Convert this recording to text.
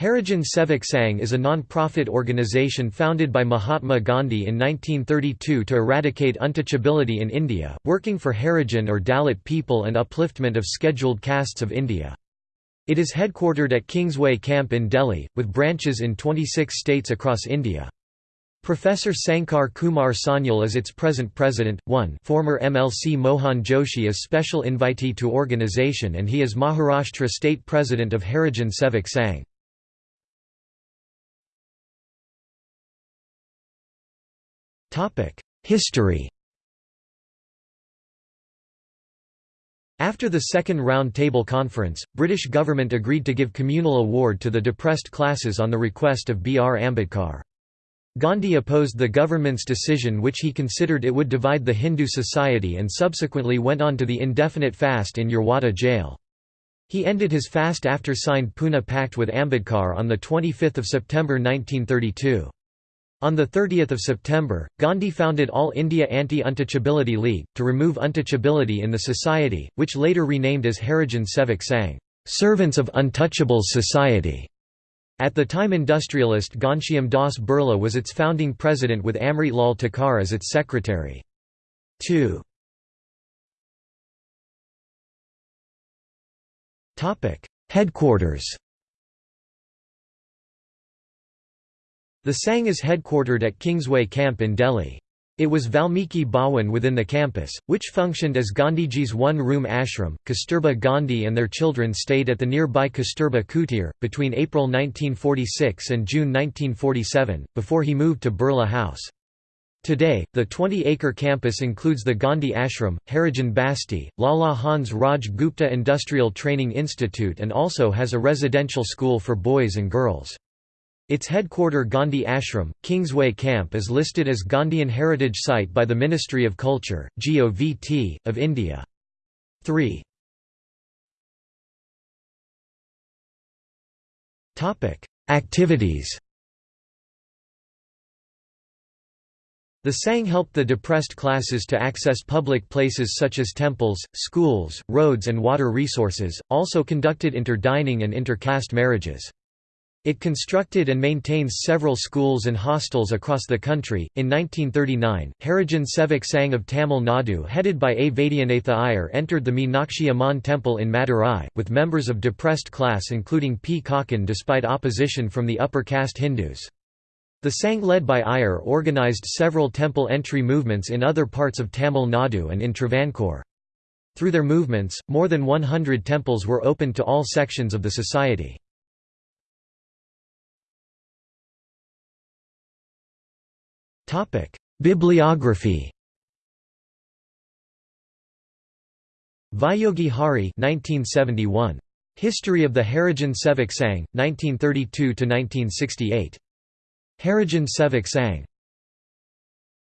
Harijan Sevak Sangh is a non-profit organization founded by Mahatma Gandhi in 1932 to eradicate untouchability in India, working for Harijan or Dalit people and upliftment of scheduled castes of India. It is headquartered at Kingsway Camp in Delhi, with branches in 26 states across India. Professor Sankar Kumar Sanyal is its present president, 1 former MLC Mohan Joshi is special invitee to organization and he is Maharashtra state president of Harijan Sevak Sangh. History After the Second Round Table Conference, British government agreed to give communal award to the depressed classes on the request of B. R. Ambedkar. Gandhi opposed the government's decision which he considered it would divide the Hindu society and subsequently went on to the indefinite fast in Yerwada jail. He ended his fast after signed Pune Pact with Ambedkar on 25 September 1932. On 30 September, Gandhi founded All India Anti-Untouchability League, to remove untouchability in the society, which later renamed as Harijan Sevak Sangh, Servants of Untouchables Society. At the time industrialist Ghanshyam Das Birla was its founding president with Amrit Lal Thakkar as its secretary. 2. Headquarters The Sangh is headquartered at Kingsway Camp in Delhi. It was Valmiki Bhawan within the campus, which functioned as Gandhiji's one-room ashram. Kasturba Gandhi and their children stayed at the nearby Kasturba Kutir, between April 1946 and June 1947, before he moved to Birla House. Today, the 20-acre campus includes the Gandhi Ashram, Harijan Basti, Lala Hans Raj Gupta Industrial Training Institute and also has a residential school for boys and girls. Its headquarter Gandhi Ashram, Kingsway Camp is listed as Gandhian Heritage Site by the Ministry of Culture, GOVT, of India. 3. Activities The Sangh helped the depressed classes to access public places such as temples, schools, roads and water resources, also conducted inter-dining and inter-caste marriages. It constructed and maintains several schools and hostels across the country. In 1939, Harijan Sevak Sangh of Tamil Nadu, headed by A. Vaidyanatha Iyer, entered the Meenakshi Amman temple in Madurai, with members of depressed class including P. Kakkan despite opposition from the upper caste Hindus. The Sangh led by Iyer organised several temple entry movements in other parts of Tamil Nadu and in Travancore. Through their movements, more than 100 temples were opened to all sections of the society. Bibliography Viyogi Hari 1971. History of the Harijan Sevak Sangh, 1932–1968. Harijan Sevak.